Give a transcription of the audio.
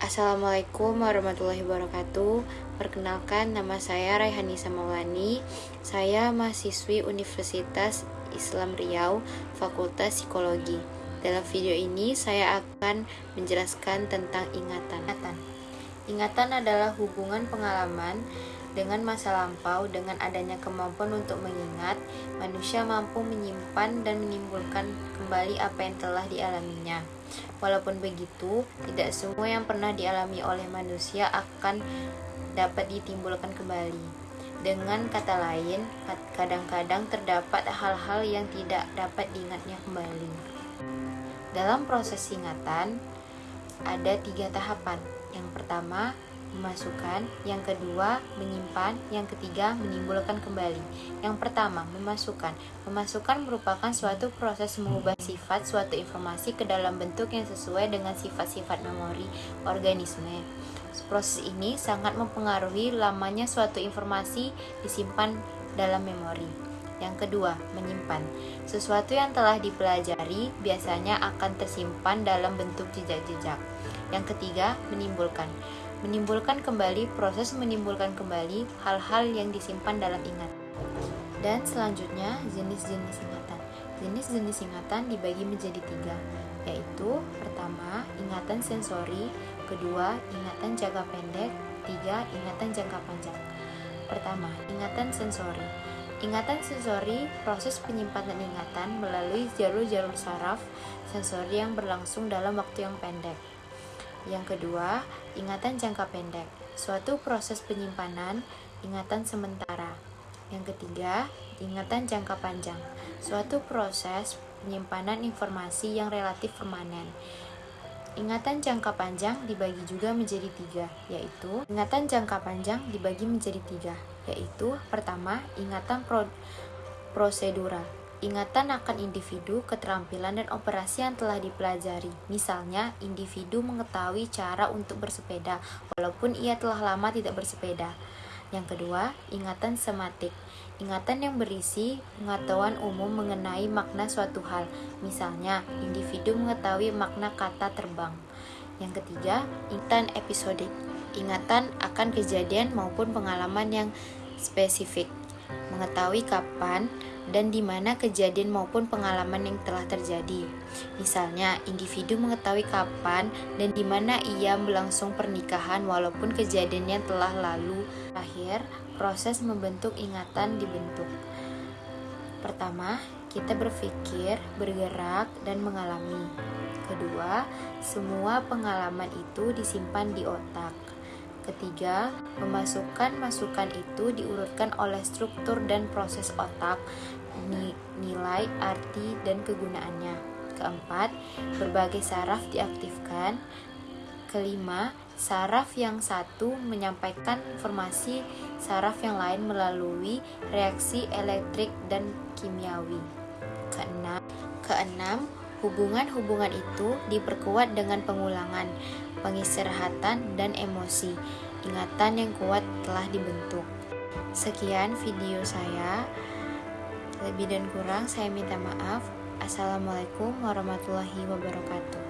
Assalamualaikum warahmatullahi wabarakatuh. Perkenalkan nama saya Raihani Samawani. Saya mahasiswi Universitas Islam Riau Fakultas Psikologi. Dalam video ini saya akan menjelaskan tentang ingatan. Ingatan adalah hubungan pengalaman dengan masa lampau, dengan adanya kemampuan untuk mengingat, manusia mampu menyimpan dan menimbulkan kembali apa yang telah dialaminya. Walaupun begitu, tidak semua yang pernah dialami oleh manusia akan dapat ditimbulkan kembali. Dengan kata lain, kadang-kadang terdapat hal-hal yang tidak dapat diingatnya kembali. Dalam proses ingatan, ada tiga tahapan. Yang pertama, memasukkan, yang kedua menyimpan, yang ketiga menimbulkan kembali. Yang pertama, memasukkan. Memasukkan merupakan suatu proses mengubah sifat suatu informasi ke dalam bentuk yang sesuai dengan sifat-sifat memori organisme. Proses ini sangat mempengaruhi lamanya suatu informasi disimpan dalam memori. Yang kedua, menyimpan. Sesuatu yang telah dipelajari biasanya akan tersimpan dalam bentuk jejak-jejak. Yang ketiga, menimbulkan menimbulkan kembali proses menimbulkan kembali hal-hal yang disimpan dalam ingat. Dan selanjutnya jenis-jenis ingatan. Jenis-jenis ingatan dibagi menjadi tiga, yaitu pertama ingatan sensori, kedua ingatan jangka pendek, tiga ingatan jangka panjang. Pertama, ingatan sensori. Ingatan sensori proses penyimpanan ingatan melalui jalur-jalur saraf sensori yang berlangsung dalam waktu yang pendek. Yang kedua, ingatan jangka pendek, suatu proses penyimpanan ingatan sementara. Yang ketiga, ingatan jangka panjang, suatu proses penyimpanan informasi yang relatif permanen. Ingatan jangka panjang dibagi juga menjadi tiga, yaitu ingatan jangka panjang dibagi menjadi tiga, yaitu pertama ingatan pro prosedural, Ingatan akan individu, keterampilan, dan operasi yang telah dipelajari. Misalnya, individu mengetahui cara untuk bersepeda, walaupun ia telah lama tidak bersepeda. Yang kedua, ingatan sematik. Ingatan yang berisi pengetahuan umum mengenai makna suatu hal. Misalnya, individu mengetahui makna kata terbang. Yang ketiga, ingatan episodik. Ingatan akan kejadian maupun pengalaman yang spesifik. Mengetahui kapan, dan di mana kejadian maupun pengalaman yang telah terjadi. Misalnya, individu mengetahui kapan dan di mana ia berlangsung pernikahan walaupun kejadiannya telah lalu. Terakhir, proses membentuk ingatan dibentuk. Pertama, kita berpikir, bergerak, dan mengalami. Kedua, semua pengalaman itu disimpan di otak. Ketiga, memasukkan masukan itu diurutkan oleh struktur dan proses otak, nilai, arti, dan kegunaannya. Keempat, berbagai saraf diaktifkan. Kelima, saraf yang satu menyampaikan informasi saraf yang lain melalui reaksi elektrik dan kimiawi. Keenam, keenam hubungan-hubungan itu diperkuat dengan pengulangan pengistirahatan, dan emosi. Ingatan yang kuat telah dibentuk. Sekian video saya. Lebih dan kurang saya minta maaf. Assalamualaikum warahmatullahi wabarakatuh.